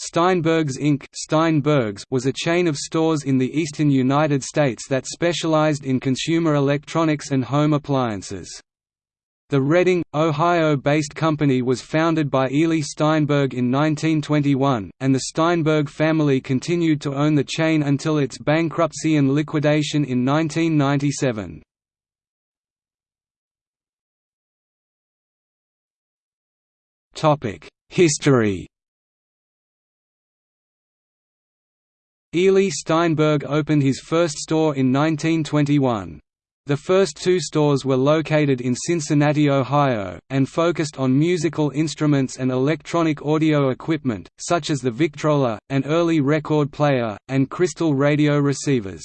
Steinberg's Inc. Steinberg's was a chain of stores in the eastern United States that specialized in consumer electronics and home appliances. The Reading, Ohio-based company was founded by Ely Steinberg in 1921, and the Steinberg family continued to own the chain until its bankruptcy and liquidation in 1997. History Ely Steinberg opened his first store in 1921. The first two stores were located in Cincinnati, Ohio, and focused on musical instruments and electronic audio equipment, such as the Victrola, an early record player, and crystal radio receivers.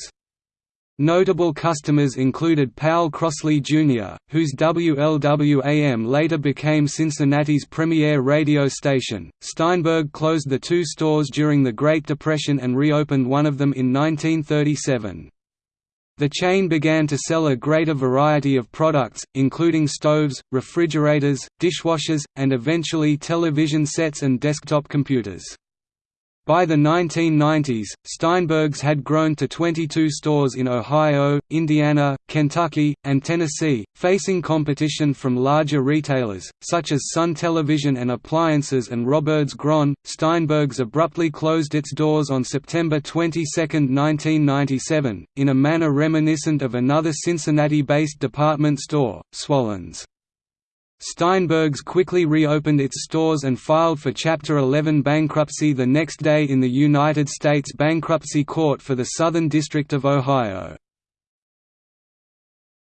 Notable customers included Powel Crosley Jr., whose WLWAM later became Cincinnati's premier radio station. Steinberg closed the two stores during the Great Depression and reopened one of them in 1937. The chain began to sell a greater variety of products, including stoves, refrigerators, dishwashers, and eventually television sets and desktop computers. By the 1990s, Steinberg's had grown to 22 stores in Ohio, Indiana, Kentucky, and Tennessee, facing competition from larger retailers, such as Sun Television and Appliances and Roberts Gron. Steinberg's abruptly closed its doors on September 22, 1997, in a manner reminiscent of another Cincinnati-based department store, Swallen's. Steinberg's quickly reopened its stores and filed for Chapter 11 bankruptcy the next day in the United States Bankruptcy Court for the Southern District of Ohio.